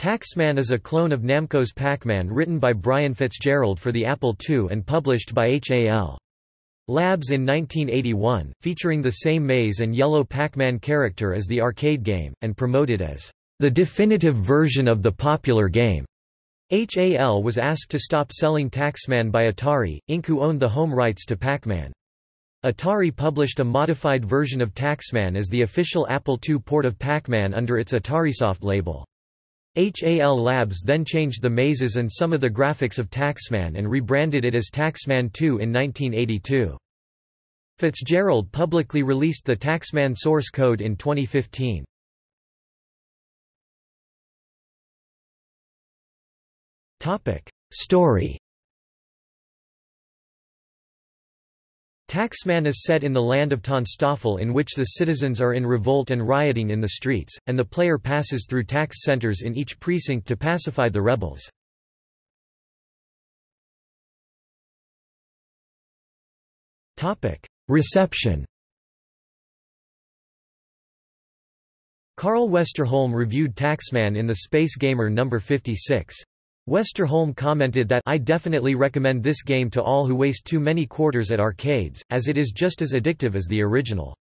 Taxman is a clone of Namco's Pac-Man written by Brian Fitzgerald for the Apple II and published by HAL. Labs in 1981, featuring the same maze and yellow Pac-Man character as the arcade game, and promoted as the definitive version of the popular game. HAL was asked to stop selling Taxman by Atari, Inc. who owned the home rights to Pac-Man. Atari published a modified version of Taxman as the official Apple II port of Pac-Man under its AtariSoft label. HAL Labs then changed the mazes and some of the graphics of Taxman and rebranded it as Taxman 2 in 1982. Fitzgerald publicly released the Taxman source code in 2015. Topic: Story Taxman is set in the land of Tonstoffel in which the citizens are in revolt and rioting in the streets, and the player passes through tax centers in each precinct to pacify the rebels. Reception Carl Westerholm reviewed Taxman in the Space Gamer No. 56. Westerholm commented that I definitely recommend this game to all who waste too many quarters at arcades, as it is just as addictive as the original.